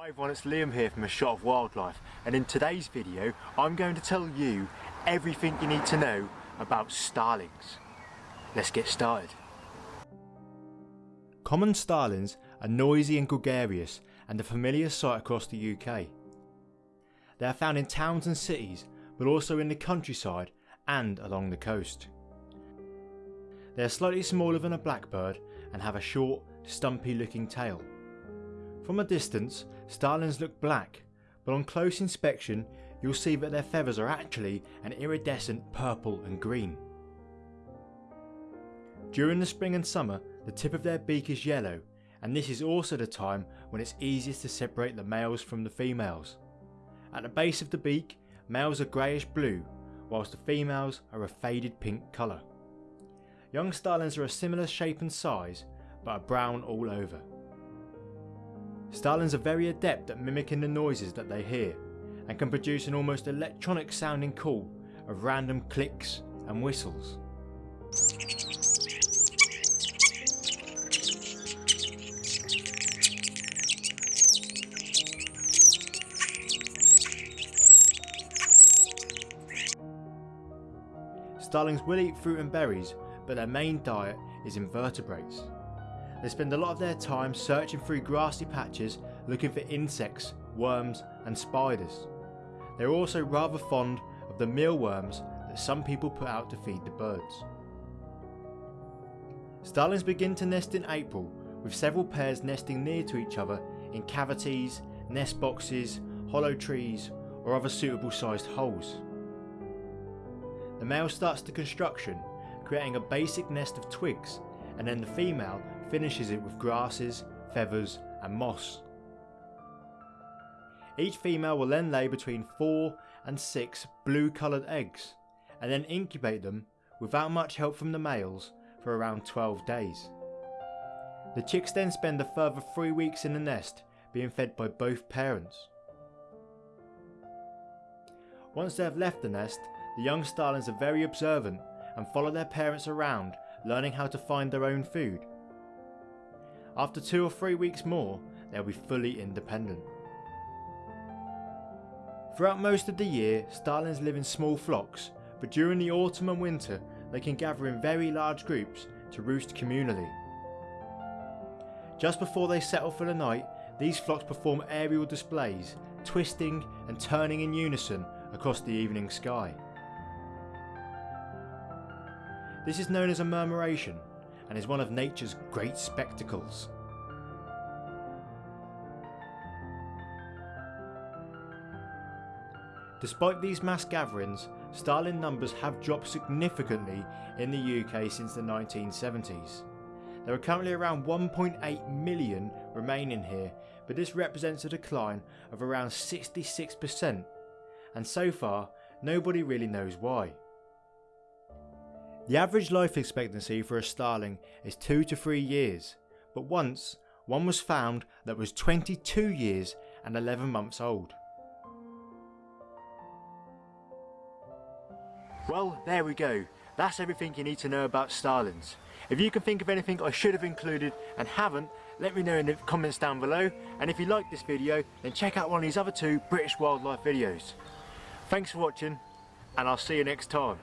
Hi everyone, it's Liam here from A Shot of Wildlife and in today's video I'm going to tell you everything you need to know about starlings. Let's get started. Common starlings are noisy and gregarious and a familiar sight across the UK. They are found in towns and cities but also in the countryside and along the coast. They are slightly smaller than a blackbird and have a short, stumpy looking tail. From a distance, starlings look black, but on close inspection you'll see that their feathers are actually an iridescent purple and green. During the spring and summer, the tip of their beak is yellow, and this is also the time when it's easiest to separate the males from the females. At the base of the beak, males are greyish blue, whilst the females are a faded pink colour. Young starlings are a similar shape and size, but are brown all over. Starlings are very adept at mimicking the noises that they hear, and can produce an almost electronic sounding call of random clicks and whistles. Starlings will eat fruit and berries, but their main diet is invertebrates. They spend a lot of their time searching through grassy patches looking for insects, worms and spiders. They are also rather fond of the mealworms that some people put out to feed the birds. Starlings begin to nest in April with several pairs nesting near to each other in cavities, nest boxes, hollow trees or other suitable sized holes. The male starts the construction creating a basic nest of twigs and then the female finishes it with grasses, feathers and moss. Each female will then lay between 4 and 6 blue coloured eggs and then incubate them without much help from the males for around 12 days. The chicks then spend a further 3 weeks in the nest being fed by both parents. Once they have left the nest, the young starlings are very observant and follow their parents around learning how to find their own food. After two or three weeks more, they'll be fully independent. Throughout most of the year, starlings live in small flocks, but during the autumn and winter, they can gather in very large groups to roost communally. Just before they settle for the night, these flocks perform aerial displays, twisting and turning in unison across the evening sky. This is known as a murmuration and is one of nature's great spectacles. Despite these mass gatherings, starling numbers have dropped significantly in the UK since the 1970s. There are currently around 1.8 million remaining here, but this represents a decline of around 66%, and so far, nobody really knows why. The average life expectancy for a starling is 2 to 3 years, but once one was found that was 22 years and 11 months old. Well, there we go. That's everything you need to know about starlings. If you can think of anything I should have included and haven't, let me know in the comments down below. And if you like this video, then check out one of these other two British wildlife videos. Thanks for watching, and I'll see you next time.